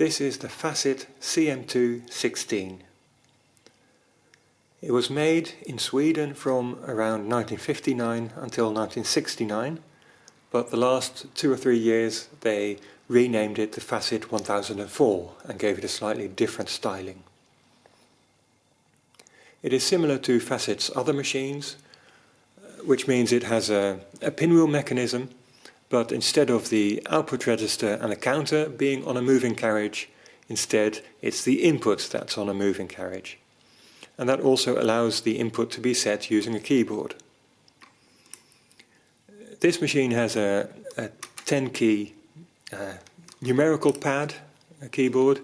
This is the Facit CM216. It was made in Sweden from around 1959 until 1969, but the last two or three years they renamed it the Facit 1004 and gave it a slightly different styling. It is similar to Facit's other machines, which means it has a, a pinwheel mechanism but instead of the output register and a counter being on a moving carriage, instead it's the input that's on a moving carriage. And that also allows the input to be set using a keyboard. This machine has a, a 10 key uh, numerical pad, a keyboard,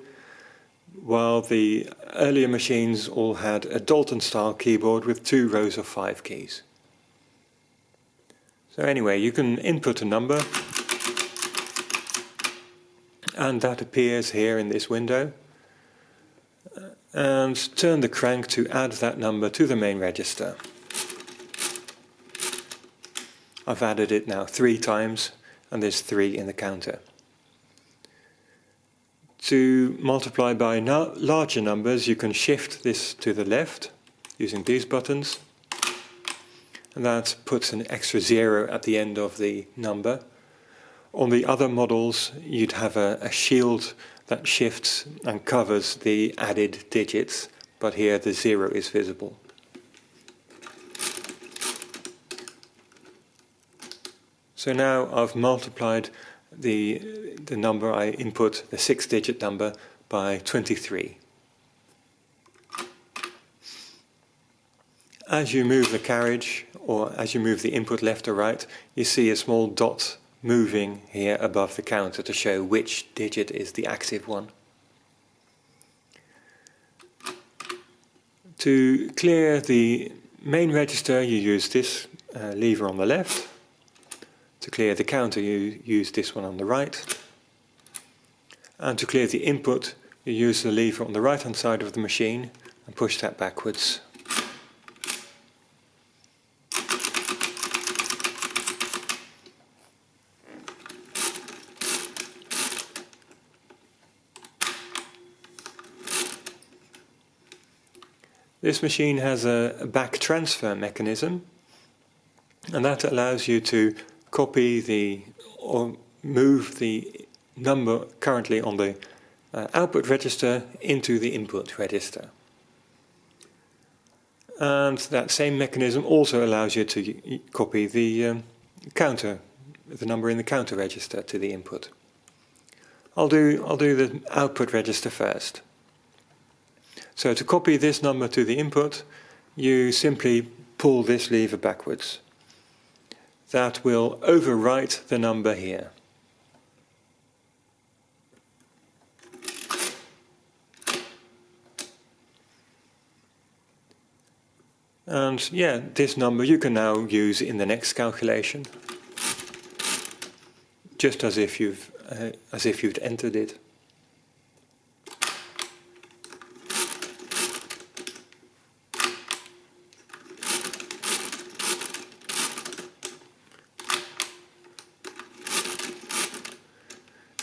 while the earlier machines all had a Dalton style keyboard with two rows of five keys. So anyway, you can input a number and that appears here in this window and turn the crank to add that number to the main register. I've added it now three times and there's three in the counter. To multiply by larger numbers you can shift this to the left using these buttons and that puts an extra zero at the end of the number. On the other models you'd have a, a shield that shifts and covers the added digits, but here the zero is visible. So now I've multiplied the, the number I input, the six digit number, by 23. As you move the carriage, or as you move the input left or right, you see a small dot moving here above the counter to show which digit is the active one. To clear the main register you use this uh, lever on the left. To clear the counter you use this one on the right. And to clear the input you use the lever on the right hand side of the machine and push that backwards. This machine has a, back transfer mechanism and that allows you to copy the or move the number currently on the uh, output register into the input register. And that same mechanism also allows you to copy the um, counter, the number in the counter register to the input. I'll do, I'll do the output register first. So to copy this number to the input, you simply pull this lever backwards. That will overwrite the number here. And yeah, this number you can now use in the next calculation, just as if you've uh, as if you'd entered it.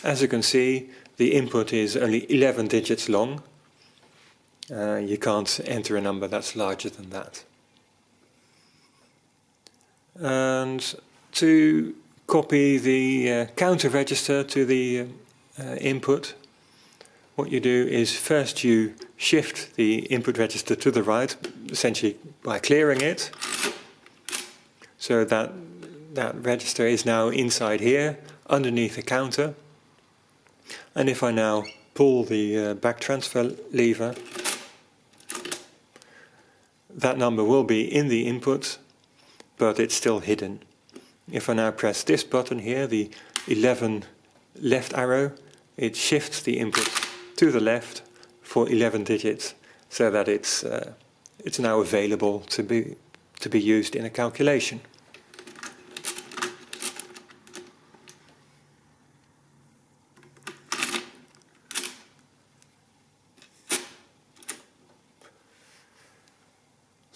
As you can see, the input is only 11 digits long. Uh, you can't enter a number that's larger than that. And to copy the uh, counter register to the uh, input, what you do is first you shift the input register to the right, essentially by clearing it, so that that register is now inside here, underneath the counter. And if I now pull the uh, back transfer lever, that number will be in the input, but it's still hidden. If I now press this button here, the 11 left arrow, it shifts the input to the left for 11 digits, so that it's, uh, it's now available to be, to be used in a calculation.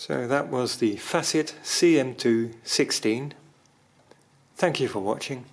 So that was the Facit CM216. Thank you for watching.